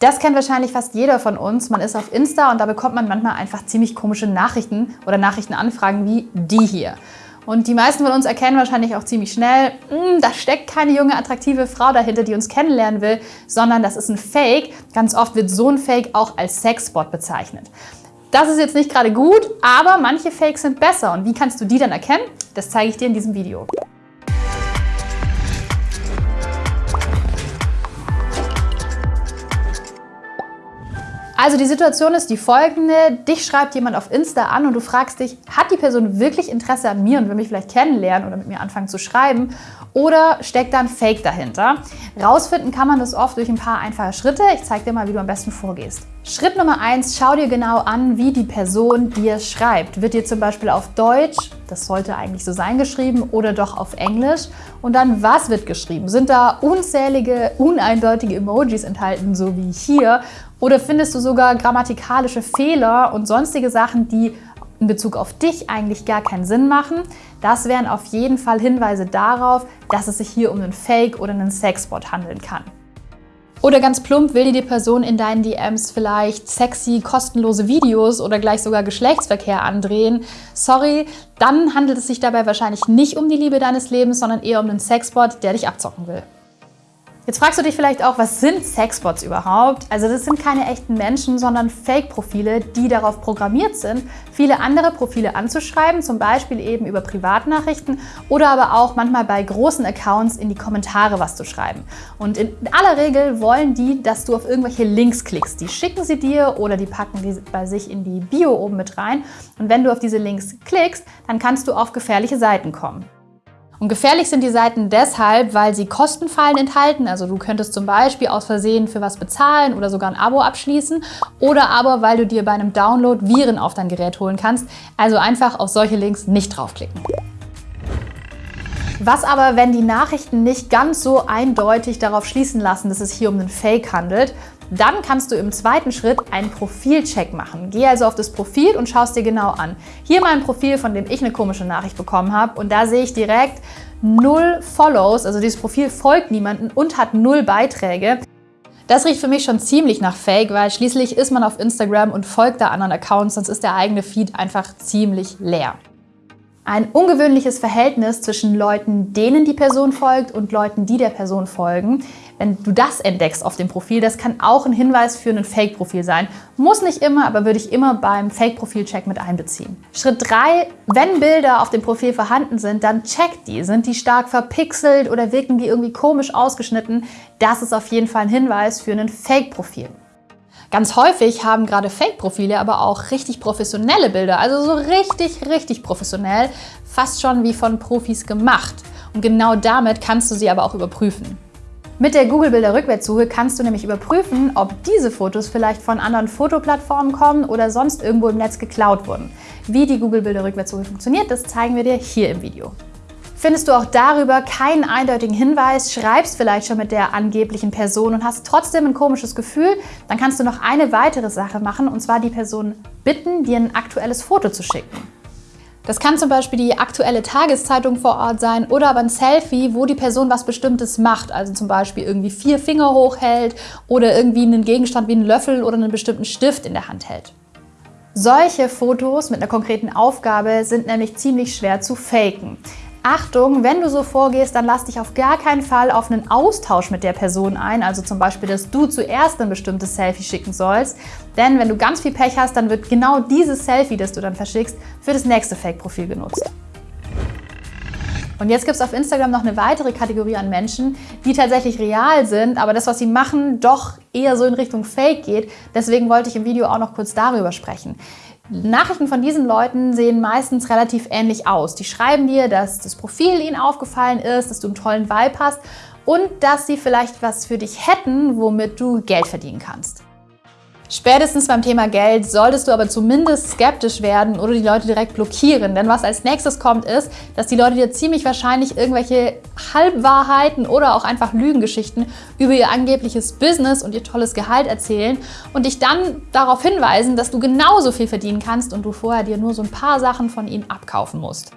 Das kennt wahrscheinlich fast jeder von uns. Man ist auf Insta und da bekommt man manchmal einfach ziemlich komische Nachrichten oder Nachrichtenanfragen wie die hier. Und die meisten von uns erkennen wahrscheinlich auch ziemlich schnell, hm, da steckt keine junge, attraktive Frau dahinter, die uns kennenlernen will, sondern das ist ein Fake. Ganz oft wird so ein Fake auch als Sexbot bezeichnet. Das ist jetzt nicht gerade gut, aber manche Fakes sind besser. Und wie kannst du die dann erkennen? Das zeige ich dir in diesem Video. Also die Situation ist die folgende. Dich schreibt jemand auf Insta an und du fragst dich, hat die Person wirklich Interesse an mir und will mich vielleicht kennenlernen oder mit mir anfangen zu schreiben? Oder steckt da ein Fake dahinter? Rausfinden kann man das oft durch ein paar einfache Schritte. Ich zeige dir mal, wie du am besten vorgehst. Schritt Nummer eins: schau dir genau an, wie die Person dir schreibt. Wird dir zum Beispiel auf Deutsch, das sollte eigentlich so sein, geschrieben oder doch auf Englisch? Und dann, was wird geschrieben? Sind da unzählige, uneindeutige Emojis enthalten, so wie hier? Oder findest du sogar grammatikalische Fehler und sonstige Sachen, die in Bezug auf dich eigentlich gar keinen Sinn machen? Das wären auf jeden Fall Hinweise darauf, dass es sich hier um einen Fake oder einen Sexbot handeln kann. Oder ganz plump, will dir die Person in deinen DMs vielleicht sexy, kostenlose Videos oder gleich sogar Geschlechtsverkehr andrehen? Sorry, dann handelt es sich dabei wahrscheinlich nicht um die Liebe deines Lebens, sondern eher um einen Sexbot, der dich abzocken will. Jetzt fragst du dich vielleicht auch, was sind Sexbots überhaupt? Also das sind keine echten Menschen, sondern Fake-Profile, die darauf programmiert sind, viele andere Profile anzuschreiben, zum Beispiel eben über Privatnachrichten oder aber auch manchmal bei großen Accounts in die Kommentare was zu schreiben. Und in aller Regel wollen die, dass du auf irgendwelche Links klickst. Die schicken sie dir oder die packen die bei sich in die Bio oben mit rein. Und wenn du auf diese Links klickst, dann kannst du auf gefährliche Seiten kommen. Und gefährlich sind die Seiten deshalb, weil sie Kostenfallen enthalten. Also du könntest zum Beispiel aus Versehen für was bezahlen oder sogar ein Abo abschließen. Oder aber, weil du dir bei einem Download Viren auf dein Gerät holen kannst. Also einfach auf solche Links nicht draufklicken. Was aber, wenn die Nachrichten nicht ganz so eindeutig darauf schließen lassen, dass es hier um einen Fake handelt, dann kannst du im zweiten Schritt einen Profilcheck machen. Geh also auf das Profil und schaust dir genau an. Hier mein Profil, von dem ich eine komische Nachricht bekommen habe und da sehe ich direkt null Follows, also dieses Profil folgt niemandem und hat null Beiträge. Das riecht für mich schon ziemlich nach Fake, weil schließlich ist man auf Instagram und folgt da anderen Accounts, sonst ist der eigene Feed einfach ziemlich leer ein ungewöhnliches Verhältnis zwischen Leuten, denen die Person folgt und Leuten, die der Person folgen. Wenn du das entdeckst auf dem Profil, das kann auch ein Hinweis für ein Fake-Profil sein. Muss nicht immer, aber würde ich immer beim Fake-Profil-Check mit einbeziehen. Schritt 3. Wenn Bilder auf dem Profil vorhanden sind, dann check die. Sind die stark verpixelt oder wirken die irgendwie komisch ausgeschnitten? Das ist auf jeden Fall ein Hinweis für ein Fake-Profil. Ganz häufig haben gerade Fake-Profile aber auch richtig professionelle Bilder, also so richtig, richtig professionell, fast schon wie von Profis gemacht. Und genau damit kannst du sie aber auch überprüfen. Mit der Google Bilder Rückwärtssuche kannst du nämlich überprüfen, ob diese Fotos vielleicht von anderen Fotoplattformen kommen oder sonst irgendwo im Netz geklaut wurden. Wie die Google Bilder Rückwärtssuche funktioniert, das zeigen wir dir hier im Video. Findest du auch darüber keinen eindeutigen Hinweis, schreibst vielleicht schon mit der angeblichen Person und hast trotzdem ein komisches Gefühl, dann kannst du noch eine weitere Sache machen und zwar die Person bitten, dir ein aktuelles Foto zu schicken. Das kann zum Beispiel die aktuelle Tageszeitung vor Ort sein oder aber ein Selfie, wo die Person was Bestimmtes macht. Also zum Beispiel irgendwie vier Finger hochhält oder irgendwie einen Gegenstand wie einen Löffel oder einen bestimmten Stift in der Hand hält. Solche Fotos mit einer konkreten Aufgabe sind nämlich ziemlich schwer zu faken. Achtung, wenn du so vorgehst, dann lass dich auf gar keinen Fall auf einen Austausch mit der Person ein, also zum Beispiel, dass du zuerst ein bestimmtes Selfie schicken sollst, denn wenn du ganz viel Pech hast, dann wird genau dieses Selfie, das du dann verschickst, für das nächste Fake-Profil genutzt. Und jetzt gibt es auf Instagram noch eine weitere Kategorie an Menschen, die tatsächlich real sind, aber das, was sie machen, doch eher so in Richtung Fake geht. Deswegen wollte ich im Video auch noch kurz darüber sprechen. Nachrichten von diesen Leuten sehen meistens relativ ähnlich aus. Die schreiben dir, dass das Profil ihnen aufgefallen ist, dass du einen tollen Vibe hast und dass sie vielleicht was für dich hätten, womit du Geld verdienen kannst. Spätestens beim Thema Geld solltest du aber zumindest skeptisch werden oder die Leute direkt blockieren. Denn was als nächstes kommt, ist, dass die Leute dir ziemlich wahrscheinlich irgendwelche Halbwahrheiten oder auch einfach Lügengeschichten über ihr angebliches Business und ihr tolles Gehalt erzählen und dich dann darauf hinweisen, dass du genauso viel verdienen kannst und du vorher dir nur so ein paar Sachen von ihnen abkaufen musst.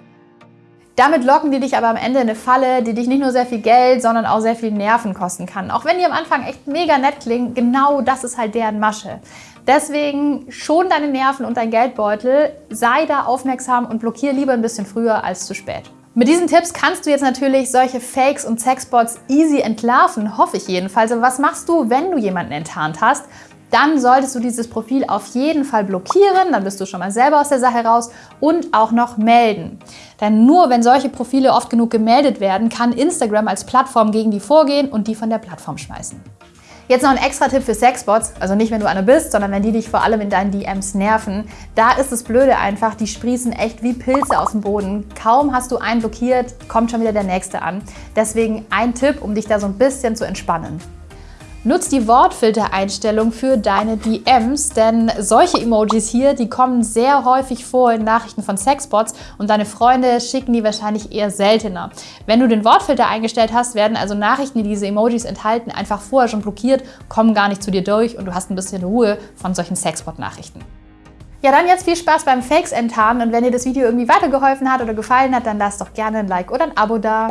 Damit locken die dich aber am Ende in eine Falle, die dich nicht nur sehr viel Geld, sondern auch sehr viel Nerven kosten kann. Auch wenn die am Anfang echt mega nett klingen, genau das ist halt deren Masche. Deswegen schon deine Nerven und dein Geldbeutel, sei da aufmerksam und blockiere lieber ein bisschen früher als zu spät. Mit diesen Tipps kannst du jetzt natürlich solche Fakes und Sexbots easy entlarven, hoffe ich jedenfalls. Aber was machst du, wenn du jemanden enttarnt hast? Dann solltest du dieses Profil auf jeden Fall blockieren, dann bist du schon mal selber aus der Sache raus und auch noch melden. Denn nur wenn solche Profile oft genug gemeldet werden, kann Instagram als Plattform gegen die vorgehen und die von der Plattform schmeißen. Jetzt noch ein extra Tipp für Sexbots, also nicht wenn du eine bist, sondern wenn die dich vor allem in deinen DMs nerven. Da ist das Blöde einfach, die sprießen echt wie Pilze aus dem Boden. Kaum hast du einen blockiert, kommt schon wieder der nächste an. Deswegen ein Tipp, um dich da so ein bisschen zu entspannen. Nutz die Wortfiltereinstellung für deine DMs, denn solche Emojis hier, die kommen sehr häufig vor in Nachrichten von Sexbots und deine Freunde schicken die wahrscheinlich eher seltener. Wenn du den Wortfilter eingestellt hast, werden also Nachrichten, die diese Emojis enthalten, einfach vorher schon blockiert, kommen gar nicht zu dir durch und du hast ein bisschen Ruhe von solchen Sexbot-Nachrichten. Ja, dann jetzt viel Spaß beim Fakes enttarnen und wenn dir das Video irgendwie weitergeholfen hat oder gefallen hat, dann lass doch gerne ein Like oder ein Abo da.